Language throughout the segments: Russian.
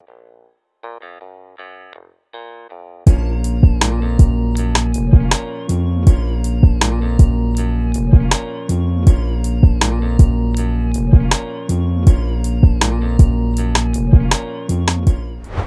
Thank you.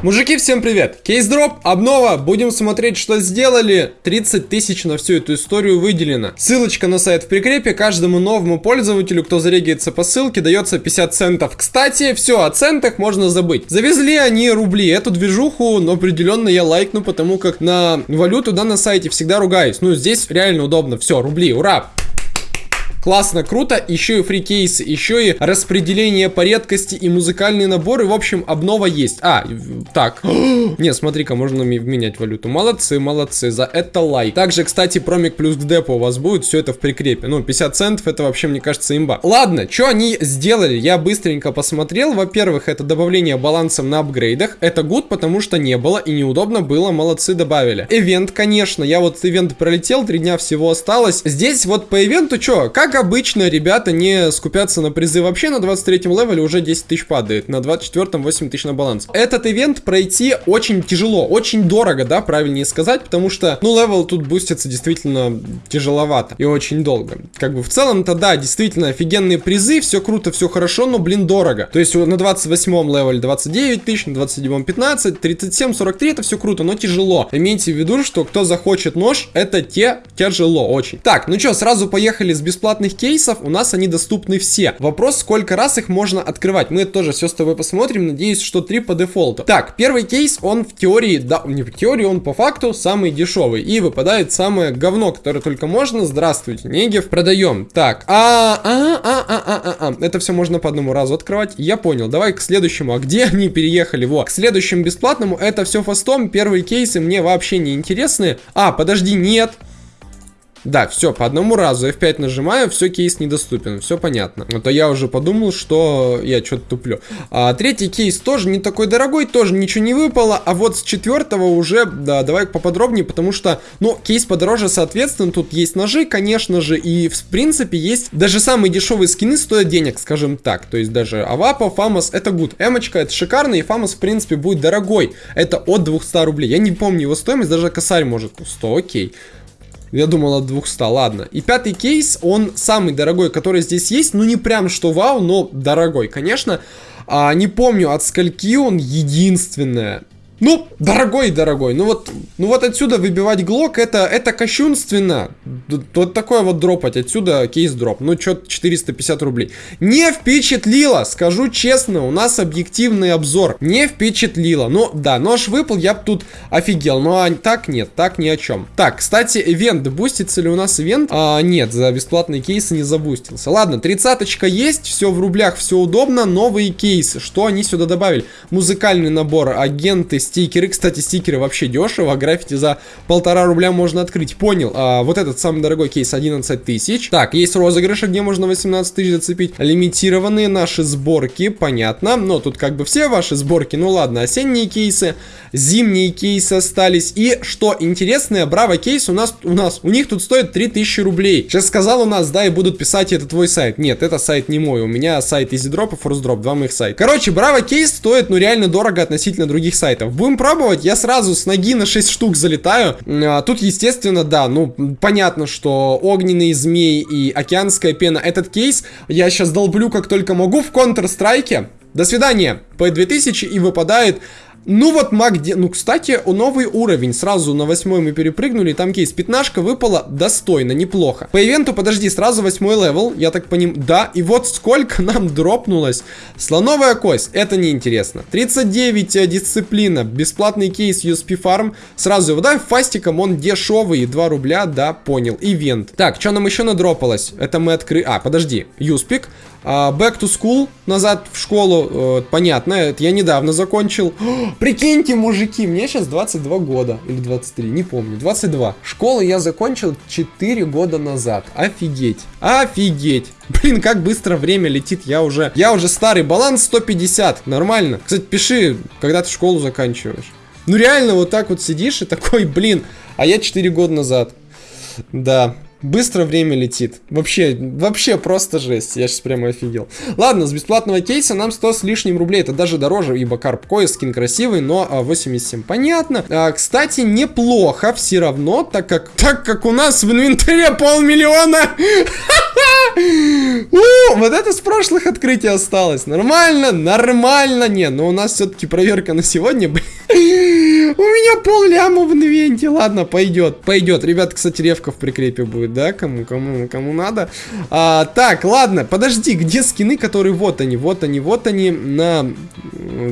Мужики, всем привет! Кейс-дроп, обнова, будем смотреть, что сделали. 30 тысяч на всю эту историю выделено. Ссылочка на сайт в прикрепе, каждому новому пользователю, кто зарегается по ссылке, дается 50 центов. Кстати, все, о центах можно забыть. Завезли они рубли, эту движуху, но определенно я лайкну, потому как на валюту, да, на сайте всегда ругаюсь. Ну, здесь реально удобно, все, рубли, ура! Классно, круто. Еще и free кейсы, еще и распределение по редкости и музыкальные наборы. В общем, обнова есть. А, так. Не, смотри-ка, можно менять валюту. Молодцы, молодцы. За это лайк. Также, кстати, промик плюс к депу у вас будет. Все это в прикрепе. Ну, 50 центов, это вообще, мне кажется, имба. Ладно, что они сделали? Я быстренько посмотрел. Во-первых, это добавление балансом на апгрейдах. Это гуд, потому что не было и неудобно было. Молодцы, добавили. Ивент, конечно. Я вот ивент пролетел, три дня всего осталось. Здесь вот по ивенту что? Как как обычно, ребята не скупятся на призы вообще, на 23 левеле уже 10 тысяч падает, на 24 8 тысяч на баланс. Этот ивент пройти очень тяжело, очень дорого, да, правильнее сказать, потому что, ну, левел тут бустится действительно тяжеловато и очень долго. Как бы в целом-то, да, действительно офигенные призы, все круто, все хорошо, но, блин, дорого. То есть на 28 левеле 29 тысяч, на 27 15, 37, 43, это все круто, но тяжело. Имейте в виду, что кто захочет нож, это те тяжело очень. Так, ну что, сразу поехали с бесплатной бесплатных кейсов у нас они доступны все. Вопрос, сколько раз их можно открывать. Мы это тоже все с тобой посмотрим. Надеюсь, что 3 по дефолту. Так, первый кейс, он в теории, да, не в теории, он по факту самый дешевый. И выпадает самое говно, которое только можно. Здравствуйте, Негев. Продаем. Так, а, а, а, а, а, а, а. Это все можно по одному разу открывать. Я понял. Давай к следующему. А где они переехали? Во. К следующему бесплатному это все фастом. Первые кейсы мне вообще не интересны. А, подожди, нет. Да, все, по одному разу F5 нажимаю, все, кейс недоступен, все понятно. А то я уже подумал, что я что-то туплю. А, третий кейс тоже не такой дорогой, тоже ничего не выпало, а вот с четвертого уже, да, давай поподробнее, потому что, ну, кейс подороже, соответственно, тут есть ножи, конечно же, и в принципе есть даже самые дешевые скины стоят денег, скажем так. То есть даже Авапа, FAMAS, это good. Эмочка, это шикарно, и FAMAS, в принципе, будет дорогой. Это от 200 рублей. Я не помню его стоимость, даже косарь может 100, окей. Я думал от 200, ладно. И пятый кейс, он самый дорогой, который здесь есть. Ну, не прям что вау, но дорогой, конечно. А, не помню, от скольки он единственное. Ну, дорогой, дорогой. Ну вот, ну вот отсюда выбивать глок, это, это кощунственно. Вот такое вот дропать. Отсюда кейс дроп. Ну, что 450 рублей. Не впечатлило, скажу честно. У нас объективный обзор. Не впечатлило. Ну, да, нож выпал, я бы тут офигел. Но а, так нет, так ни о чем. Так, кстати, ивент. Бустится ли у нас ивент? А, нет, за бесплатные кейсы не забустился. Ладно, тридцаточка есть. Все в рублях, все удобно. Новые кейсы. Что они сюда добавили? Музыкальный набор, агенты, стикеры. Кстати, стикеры вообще дешево. Граффити за полтора рубля можно открыть. Понял. А, вот этот самый дорогой кейс 11 тысяч. Так, есть розыгрыши, где можно 18 тысяч зацепить. Лимитированные наши сборки, понятно. Но тут как бы все ваши сборки. Ну ладно, осенние кейсы, зимние кейсы остались. И что интересное, Браво кейс у нас, у нас, у них тут стоит 3000 рублей. Сейчас сказал у нас, да, и будут писать, это твой сайт. Нет, это сайт не мой. У меня сайт EasyDrop и ForceDrop, два моих сайта. Короче, Браво кейс стоит, ну, реально дорого относительно других сайтов. Будем пробовать. Я сразу с ноги на 6 штук залетаю. А, тут, естественно, да, ну, понятно, что огненные змеи и океанская пена. Этот кейс я сейчас долблю как только могу в Counter-Strike. До свидания. P2000 и выпадает ну вот MAG, ну кстати, новый уровень, сразу на восьмой мы перепрыгнули, там кейс, пятнашка выпала достойно, неплохо. По ивенту, подожди, сразу восьмой левел, я так понимаю, да, и вот сколько нам дропнулось. Слоновая кость, это неинтересно. 39 э, дисциплина, бесплатный кейс USP Farm, сразу его, да, фастиком он дешевый, 2 рубля, да, понял, ивент. Так, что нам еще надропалось? Это мы открыли, а, подожди, Юспик, back to school, назад в школу, uh, понятно, это я недавно закончил. Прикиньте, мужики, мне сейчас 22 года, или 23, не помню, 22. Школу я закончил 4 года назад, офигеть, офигеть. Блин, как быстро время летит, я уже, я уже старый, баланс 150, нормально. Кстати, пиши, когда ты школу заканчиваешь. Ну реально, вот так вот сидишь и такой, блин, а я 4 года назад. Да, Быстро время летит. Вообще, вообще просто жесть. Я сейчас прямо офигел. Ладно, с бесплатного кейса нам 100 с лишним рублей. Это даже дороже, ибо Карп Кой скин красивый, но 87. А, Понятно. А, кстати, неплохо все равно, так как, так как у нас в инвентаре полмиллиона. У, вот это с прошлых открытий осталось. Нормально, нормально. Не, но у нас все-таки проверка на сегодня, блин. У меня пол ляма в инвенте. Ладно, пойдет, пойдет. Ребят, кстати, ревка в прикрепе будет, да? Кому, кому, кому надо. А, так, ладно, подожди, где скины, которые вот они, вот они, вот они на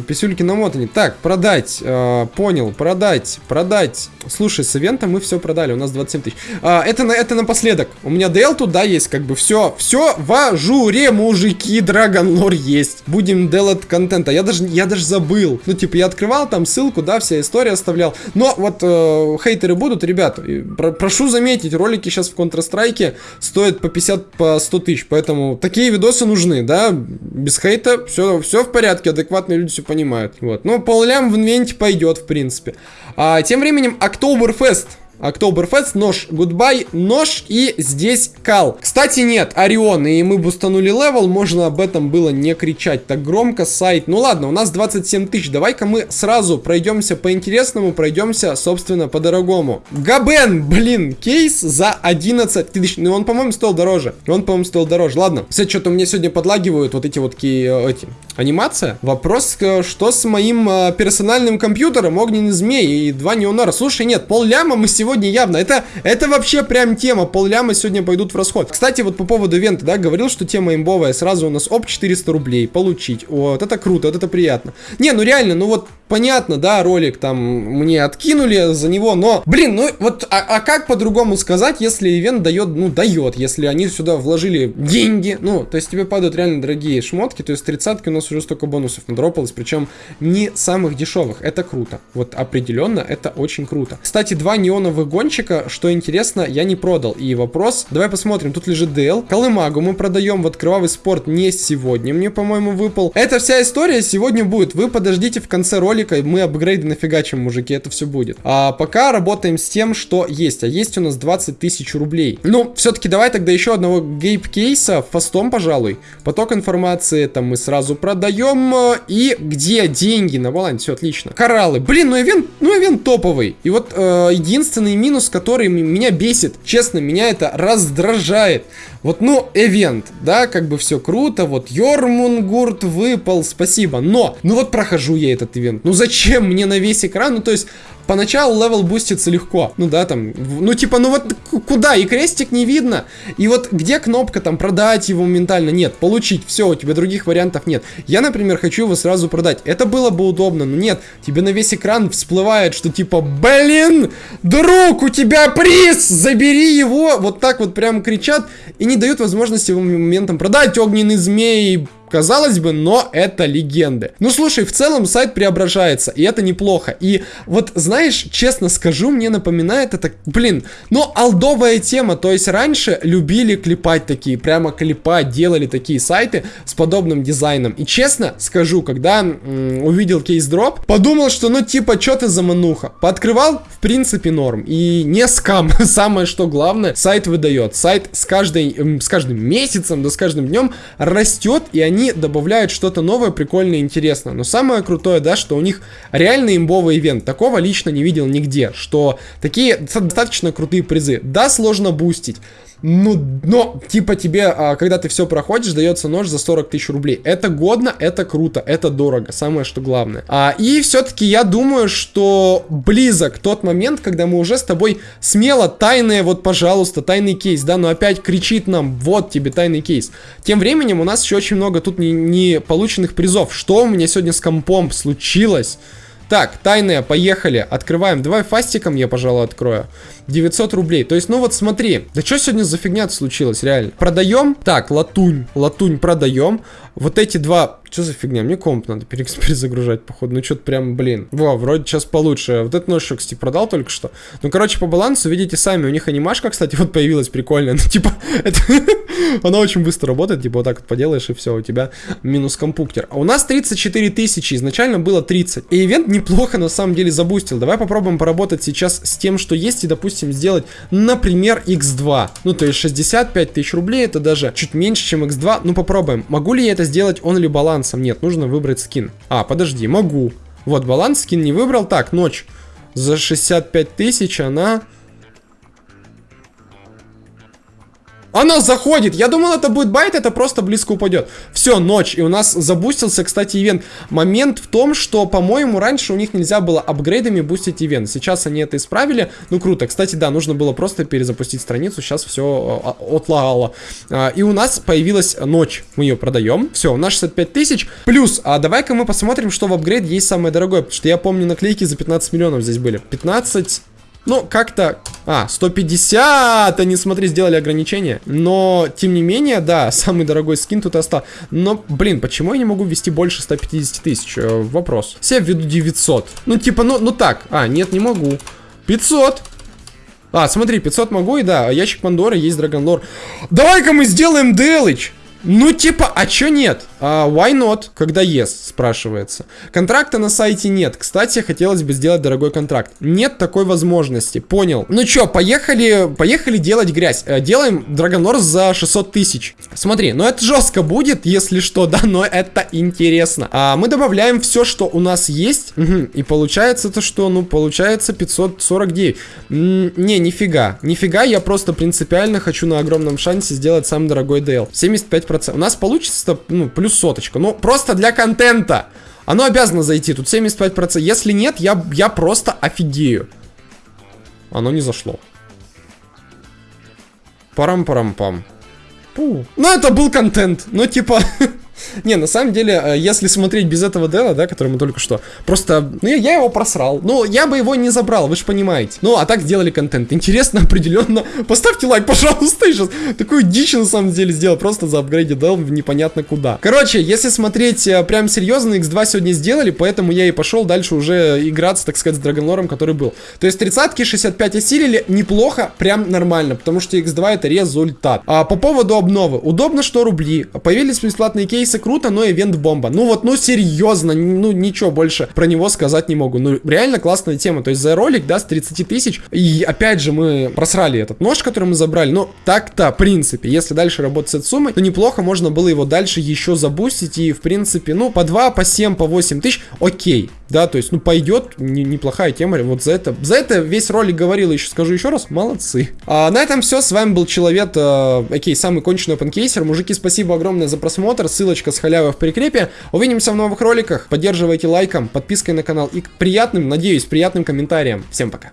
писюльки намотаны. Так, продать, а, понял, продать, продать. Слушай, с ивента мы все продали, у нас 27 тысяч. А, это, на, это напоследок. У меня DL тут, да, есть, как бы все, все в ажуре, мужики, Драгонлор есть. Будем делать контента. Я даже, я даже забыл. Ну, типа, я открывал там ссылку, да, вся история оставлял. Но вот э, хейтеры будут, ребят, про прошу заметить, ролики сейчас в Counter-Strike стоят по 50, по 100 тысяч, поэтому такие видосы нужны, да, без хейта, все, все в порядке, адекватные люди все понимают. Вот, ну, поллям в ивенте пойдет, в принципе. А, тем временем, Октоберфест Октоберфест, нож, goodbye, нож и здесь кал. Кстати, нет, Орион, и мы бустанули левел, можно об этом было не кричать так громко, сайт. Ну ладно, у нас 27 тысяч, давай-ка мы сразу пройдемся по интересному, пройдемся, собственно, по дорогому. Габен, блин, кейс за 11 тысяч, ну он, по-моему, стоил дороже, он, по-моему, стоил дороже. Ладно, все, что-то мне сегодня подлагивают вот эти вот э, эти, анимация. Вопрос, э, что с моим э, персональным компьютером, огненный змей и два неонора. Слушай, нет, пол ляма мы сегодня сегодня явно. Это, это вообще прям тема. Полляма сегодня пойдут в расход. Кстати, вот по поводу ивента, да, говорил, что тема имбовая. Сразу у нас оп 400 рублей получить. Вот, это круто, вот это приятно. Не, ну реально, ну вот понятно, да, ролик там мне откинули за него, но, блин, ну вот, а, а как по-другому сказать, если ивент дает, ну, дает, если они сюда вложили деньги, ну, то есть тебе падают реально дорогие шмотки, то есть тридцатки у нас уже столько бонусов надропалось, причем не самых дешевых, это круто, вот определенно это очень круто. Кстати, два неоновых гонщика, что интересно, я не продал, и вопрос, давай посмотрим, тут лежит DL, Колымагу мы продаем, вот кровавый спорт не сегодня мне, по-моему, выпал. Эта вся история сегодня будет, вы подождите в конце ролика, ролика мы апгрейды нафигачим, мужики, это все будет. А пока работаем с тем, что есть. А есть у нас 20 тысяч рублей. Ну, все-таки давай тогда еще одного гейп-кейса фастом, пожалуй. Поток информации там мы сразу продаем. И где деньги на балансе? Все отлично. Кораллы. Блин, ну ивент, ну ивент топовый. И вот э, единственный минус, который меня бесит, честно, меня это раздражает. Вот, ну, эвент, да, как бы все круто, вот Йормунганд выпал, спасибо, но, ну вот прохожу я этот ивент, ну зачем мне на весь экран, ну то есть, поначалу левел бустится легко. Ну да, там, ну типа, ну вот куда? И крестик не видно. И вот где кнопка там продать его моментально? Нет. Получить. Все, у тебя других вариантов нет. Я, например, хочу его сразу продать. Это было бы удобно, но нет. Тебе на весь экран всплывает, что типа, блин, друг, у тебя приз, забери его. Вот так вот прям кричат и не дают возможности его моментом продать огненный змей, Казалось бы, но это легенды. Ну, слушай, в целом сайт преображается, и это неплохо. И вот, знаешь, честно скажу, мне напоминает это, блин, ну, алдовая тема. То есть раньше любили клепать такие, прямо клепать, делали такие сайты с подобным дизайном. И честно скажу, когда увидел кейс-дроп, подумал, что, ну, типа, что ты за мануха? Пооткрывал, в принципе, норм. И не скам. Самое, что главное, сайт выдает. Сайт с, каждой, с каждым месяцем, да с каждым днем растет, и они они добавляют что-то новое, прикольное, интересное. Но самое крутое, да, что у них реально имбовый ивент. Такого лично не видел нигде, что такие достаточно крутые призы. Да, сложно бустить. Ну, но, типа тебе, а, когда ты все проходишь, дается нож за 40 тысяч рублей. Это годно, это круто, это дорого, самое что главное. А, и все-таки я думаю, что близок тот момент, когда мы уже с тобой смело тайные, вот, пожалуйста, тайный кейс, да, но опять кричит нам, вот тебе тайный кейс. Тем временем у нас еще очень много тут не, не полученных призов. Что у меня сегодня с компом случилось? Так, тайная, поехали. Открываем. Давай фастиком я, пожалуй, открою. 900 рублей. То есть, ну вот смотри. Да что сегодня за фигня случилось, реально? Продаем. Так, латунь. Латунь продаем. Вот эти два Что за фигня? Мне комп надо перезагружать, походу. Ну, что-то прям, блин. Во, вроде сейчас получше. Вот этот нож, кстати, продал только что. Ну, короче, по балансу, видите сами, у них анимашка, кстати, вот появилась прикольная. Ну, типа, это... она очень быстро работает. Типа, вот так вот поделаешь, и все, у тебя минус компуктер. А у нас 34 тысячи, изначально было 30. И ивент неплохо, на самом деле, забустил. Давай попробуем поработать сейчас с тем, что есть, и, допустим, сделать, например, x2. Ну, то есть 65 тысяч рублей, это даже чуть меньше, чем x2. Ну, попробуем. Могу ли я это сделать он ли баланс? балансом. Нет, нужно выбрать скин. А, подожди, могу. Вот, баланс скин не выбрал. Так, ночь. За 65 тысяч она Она заходит. Я думал, это будет байт, это просто близко упадет. Все, ночь. И у нас забустился, кстати, ивент. Момент в том, что, по-моему, раньше у них нельзя было апгрейдами бустить ивент. Сейчас они это исправили. Ну, круто. Кстати, да, нужно было просто перезапустить страницу. Сейчас все а, а, отлагало. А, и у нас появилась ночь. Мы ее продаем. Все, у нас 65 тысяч. Плюс, а давай-ка мы посмотрим, что в апгрейд есть самое дорогое. Потому что я помню, наклейки за 15 миллионов здесь были. 15... Ну, как-то... А, 150! Они, смотри, сделали ограничение. Но, тем не менее, да, самый дорогой скин тут остался. Но, блин, почему я не могу ввести больше 150 тысяч? Э, вопрос. Все введу 900. Ну, типа, ну, ну так. А, нет, не могу. 500! А, смотри, 500 могу, и да, ящик Пандоры, есть Драгонлор. Давай-ка мы сделаем Делыч! Ну, типа, а чё нет? Uh, why not, когда yes, спрашивается. Контракта на сайте нет. Кстати, хотелось бы сделать дорогой контракт. Нет такой возможности, понял. Ну чё, поехали, поехали делать грязь. Uh, делаем Драгонорс за 600 тысяч. Смотри, ну это жестко будет, если что, да, но это интересно. Uh, мы добавляем все, что у нас есть. Угу. И получается то, что, ну, получается 549. М не, нифига. Нифига, я просто принципиально хочу на огромном шансе сделать самый дорогой DL. 75%. У нас получится, ну, плюс плюс соточка. Ну, просто для контента. Оно обязано зайти. Тут 75%. Если нет, я, я просто офигею. Оно не зашло. Парам-парам-пам. Ну, это был контент. Ну, типа... Не, на самом деле, э, если смотреть без этого дела, да, который мы только что, просто, ну, я, его просрал. Ну, я бы его не забрал, вы же понимаете. Ну, а так сделали контент. Интересно, определенно. Поставьте лайк, пожалуйста, я сейчас такую дичь на самом деле сделал, просто за апгрейде дел непонятно куда. Короче, если смотреть э, прям серьезно, X2 сегодня сделали, поэтому я и пошел дальше уже играться, так сказать, с Драгонлором, который был. То есть 30-ки 65 осилили, неплохо, прям нормально, потому что X2 это результат. А по поводу обновы. Удобно, что рубли. Появились бесплатные кейсы кейсы круто, но ивент бомба. Ну вот, ну серьезно, ну ничего больше про него сказать не могу. Ну реально классная тема. То есть за ролик, да, с 30 тысяч. И опять же мы просрали этот нож, который мы забрали. Но так-то, в принципе, если дальше работать с этой суммой, то неплохо можно было его дальше еще забустить. И в принципе, ну по 2, по 7, по 8 тысяч, окей. Да, то есть, ну пойдет, не, неплохая тема. Вот за это, за это весь ролик говорил, еще скажу еще раз, молодцы. А на этом все, с вами был Человек, э, окей, самый конченый опенкейсер. Мужики, спасибо огромное за просмотр, ссылочка с халявой в прикрепе. Увидимся в новых роликах. Поддерживайте лайком, подпиской на канал и приятным, надеюсь, приятным комментарием. Всем пока.